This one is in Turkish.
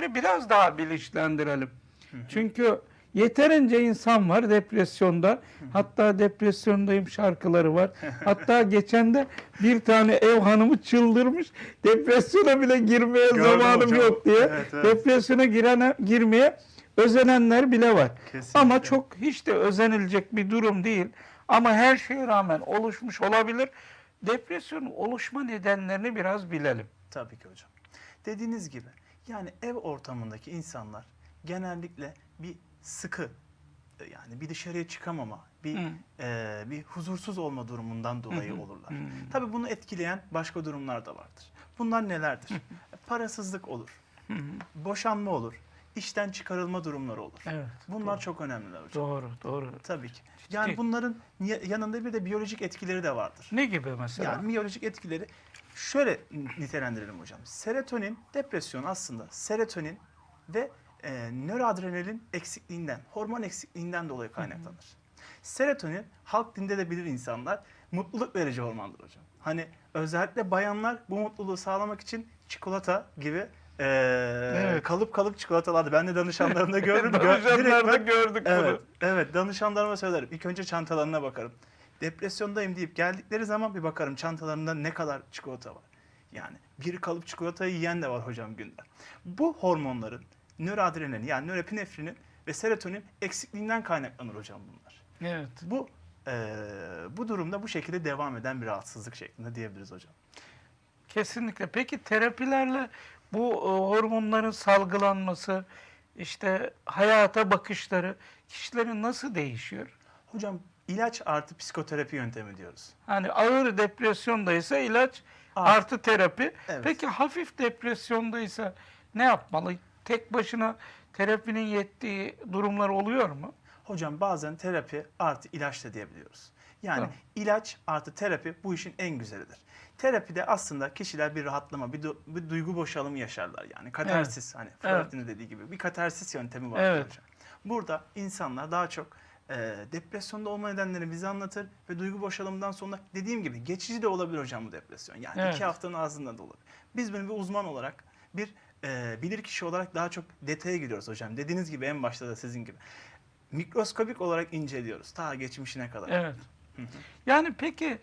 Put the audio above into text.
edenleri biraz daha bilinçlendirelim. Çünkü yeterince insan var depresyonda. Hatta depresyondayım şarkıları var. Hatta geçen de bir tane ev hanımı çıldırmış. Depresyona bile girmeye Gördüm zamanım hocam. yok diye. Evet, evet. Depresyona girene, girmeye özenenler bile var. Kesinlikle. Ama çok hiç de özenilecek bir durum değil. Ama her şeye rağmen oluşmuş olabilir. Depresyonun oluşma nedenlerini biraz bilelim. Tabii ki hocam. Dediğiniz gibi yani ev ortamındaki insanlar genellikle bir sıkı e, yani bir dışarıya çıkamama, bir Hı. e, bir huzursuz olma durumundan dolayı olurlar. Hı. Tabii bunu etkileyen başka durumlar da vardır. Bunlar nelerdir? Parasızlık olur, boşanma olur, işten çıkarılma durumları olur. Evet. Bunlar çok önemliler hocam. Doğru, doğru. Tabii ki. Yani bunların ya- yanında bir de biyolojik etkileri de vardır. Ne gibi mesela? Yani biyolojik etkileri şöyle nitelendirelim hocam. Serotonin, depresyon aslında serotonin ve e, nöroadrenalin eksikliğinden, hormon eksikliğinden dolayı kaynaklanır. Serotonin halk dinde de bilir insanlar mutluluk verici hormondur hocam. Hani özellikle bayanlar bu mutluluğu sağlamak için çikolata gibi e, Evet. kalıp kalıp çikolatalardı. Ben de danışanlarımda gördüm. Gö- Danışanlarda ben- gördük Evet, bunu. evet danışanlarıma söylerim. İlk önce çantalarına bakarım. Depresyondayım deyip geldikleri zaman bir bakarım çantalarında ne kadar çikolata var. Yani bir kalıp çikolatayı yiyen de var hocam günde. Bu hormonların nöroadrenalin yani nöropinefrinin ve serotonin eksikliğinden kaynaklanır hocam bunlar. Evet. Bu eee, bu durumda bu şekilde devam eden bir rahatsızlık şeklinde diyebiliriz hocam. Kesinlikle. Peki terapilerle bu e, hormonların salgılanması, işte hayata bakışları kişilerin nasıl değişiyor? Hocam ilaç artı psikoterapi yöntemi diyoruz. Hani ağır depresyondaysa ilaç Artı. artı terapi. Evet. Peki hafif depresyondaysa ne yapmalı? Tek başına terapinin yettiği durumlar oluyor mu? Hocam bazen terapi artı ilaç da diyebiliyoruz. Yani Tamam. ilaç artı terapi bu işin en güzelidir. Terapide aslında kişiler bir rahatlama, bir, du- bir duygu boşalımı yaşarlar. Yani katarsis hani Freud'un dediği gibi bir katarsis yöntemi var Evet. hocam. Burada insanlar daha çok e, depresyonda olma nedenlerini bize anlatır ve duygu boşalımından sonra dediğim gibi geçici de olabilir hocam bu depresyon. Yani Evet. iki haftanın ağzında da olabilir. Biz bunu bir uzman olarak bir e, bilir kişi olarak daha çok detaya giriyoruz hocam. Dediğiniz gibi en başta da sizin gibi. Mikroskopik olarak inceliyoruz ta geçmişine kadar. Evet. Yani peki